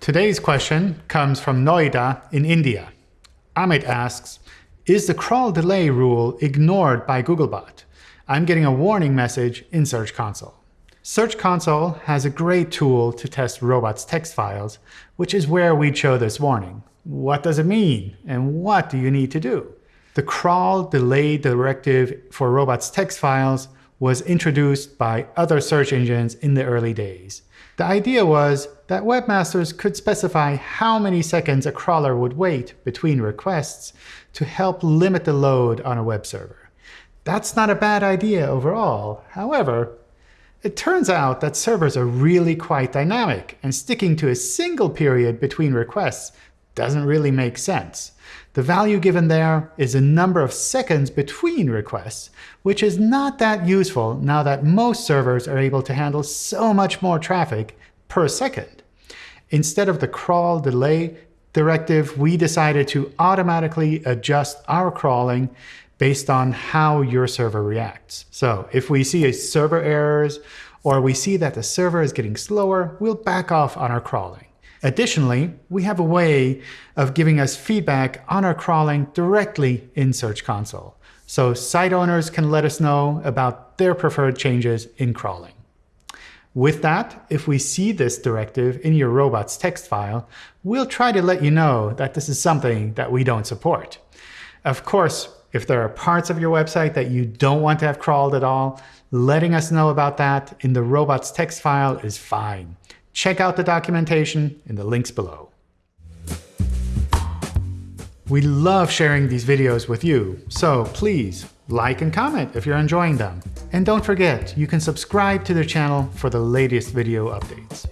Today's question comes from Noida in India. Amit asks, is the crawl delay rule ignored by Googlebot? I'm getting a warning message in Search Console. Search Console has a great tool to test robots' text files, which is where we show this warning. What does it mean, and what do you need to do? The crawl delay directive for robots' text files was introduced by other search engines in the early days. The idea was that webmasters could specify how many seconds a crawler would wait between requests to help limit the load on a web server. That's not a bad idea overall. However, it turns out that servers are really quite dynamic, and sticking to a single period between requests doesn't really make sense. The value given there is a number of seconds between requests, which is not that useful now that most servers are able to handle so much more traffic per second. Instead of the crawl delay directive, we decided to automatically adjust our crawling based on how your server reacts. So if we see a server errors or we see that the server is getting slower, we'll back off on our crawling. Additionally, we have a way of giving us feedback on our crawling directly in Search Console. So site owners can let us know about their preferred changes in crawling. With that, if we see this directive in your robot's text file, we'll try to let you know that this is something that we don't support. Of course, if there are parts of your website that you don't want to have crawled at all, letting us know about that in the robots text file is fine. Check out the documentation in the links below. We love sharing these videos with you, so please like and comment if you're enjoying them. And don't forget, you can subscribe to the channel for the latest video updates.